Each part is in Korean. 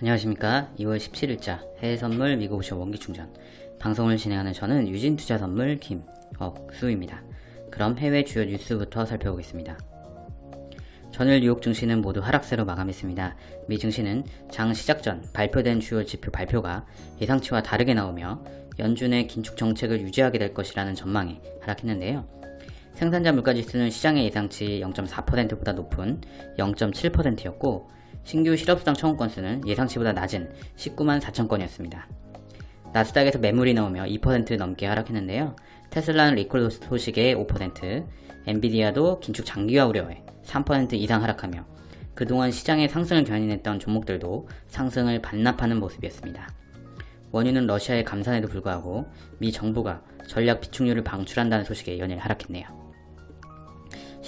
안녕하십니까 2월 17일자 해외선물 미국오션 원기충전 방송을 진행하는 저는 유진투자선물 김억수입니다 그럼 해외 주요 뉴스부터 살펴보겠습니다 전일 뉴욕 증시는 모두 하락세로 마감했습니다. 미 증시는 장 시작 전 발표된 주요 지표 발표가 예상치와 다르게 나오며 연준의 긴축 정책을 유지하게 될 것이라는 전망에 하락했는데요. 생산자 물가지수는 시장의 예상치 0.4%보다 높은 0.7%였고 신규 실업수당 청구 건수는 예상치보다 낮은 19만 4천 건이었습니다. 나스닥에서 매물이 나오며 2% 넘게 하락했는데요. 테슬라는 리콜 소식에 5%, 엔비디아도 긴축 장기화 우려에 3% 이상 하락하며 그동안 시장의 상승을 견인했던 종목들도 상승을 반납하는 모습이었습니다. 원유는 러시아의 감산에도 불구하고 미 정부가 전략 비축률을 방출한다는 소식에 연일 하락했네요.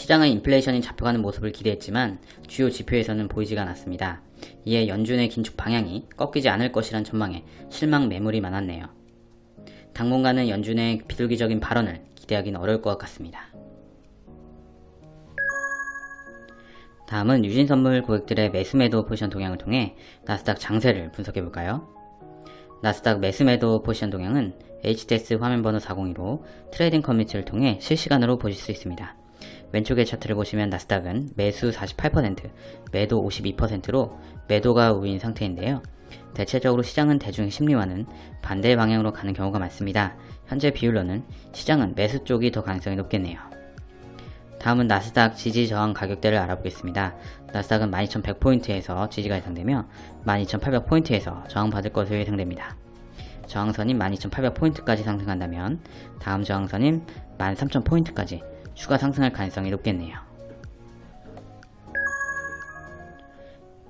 시장은 인플레이션이 잡혀가는 모습을 기대했지만 주요 지표에서는 보이지가 않았습니다. 이에 연준의 긴축 방향이 꺾이지 않을 것이란 전망에 실망 매물이 많았네요. 당분간은 연준의 비둘기적인 발언을 기대하기는 어려울 것 같습니다. 다음은 유진선물 고객들의 매수매도 포지션 동향을 통해 나스닥 장세를 분석해볼까요? 나스닥 매수매도 포지션 동향은 HTS 화면번호 402로 trading 커뮤니티를 통해 실시간으로 보실 수 있습니다. 왼쪽의 차트를 보시면 나스닥은 매수 48%, 매도 52%로 매도가 우위인 상태인데요. 대체적으로 시장은 대중의 심리와는 반대 방향으로 가는 경우가 많습니다. 현재 비율로는 시장은 매수 쪽이 더 가능성이 높겠네요. 다음은 나스닥 지지 저항 가격대를 알아보겠습니다. 나스닥은 12,100포인트에서 지지가 예상되며 12,800포인트에서 저항받을 것으로 예상됩니다. 저항선인 12,800포인트까지 상승한다면 다음 저항선인 13,000포인트까지 추가 상승할 가능성이 높겠네요.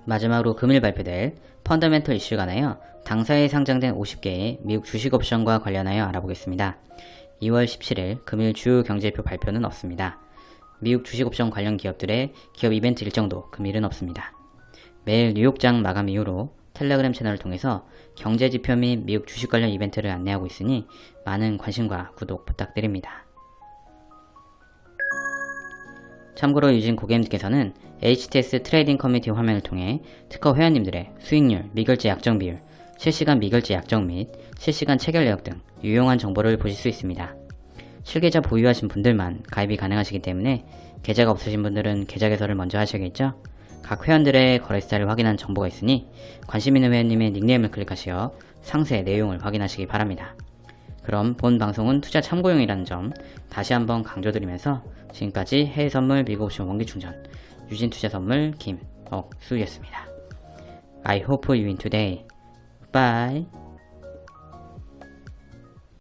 마지막으로 금일 발표될 펀더멘털 이슈에 관하여 당사에 상장된 50개의 미국 주식 옵션과 관련하여 알아보겠습니다. 2월 17일 금일 주요 경제표 발표는 없습니다. 미국 주식 옵션 관련 기업들의 기업 이벤트 일정도 금일은 없습니다. 매일 뉴욕장 마감 이후로 텔레그램 채널을 통해서 경제지표 및 미국 주식 관련 이벤트를 안내하고 있으니 많은 관심과 구독 부탁드립니다. 참고로 유진 고객님께서는 HTS trading 커뮤니티 화면을 통해 트커 회원님들의 수익률, 미결제 약정 비율, 실시간 미결제 약정 및 실시간 체결 내역 등 유용한 정보를 보실 수 있습니다. 실계좌 보유하신 분들만 가입이 가능하시기 때문에 계좌가 없으신 분들은 계좌 개설을 먼저 하셔야겠죠? 각 회원들의 거래 스타일을 확인한 정보가 있으니 관심 있는 회원님의 닉네임을 클릭하시어 상세 내용을 확인하시기 바랍니다. 그럼 본 방송은 투자 참고용이라는 점 다시 한번 강조드리면서 지금까지 해외선물 미국옵션 원기충전 유진투자선물 김억수였습니다. I hope you win today. Bye.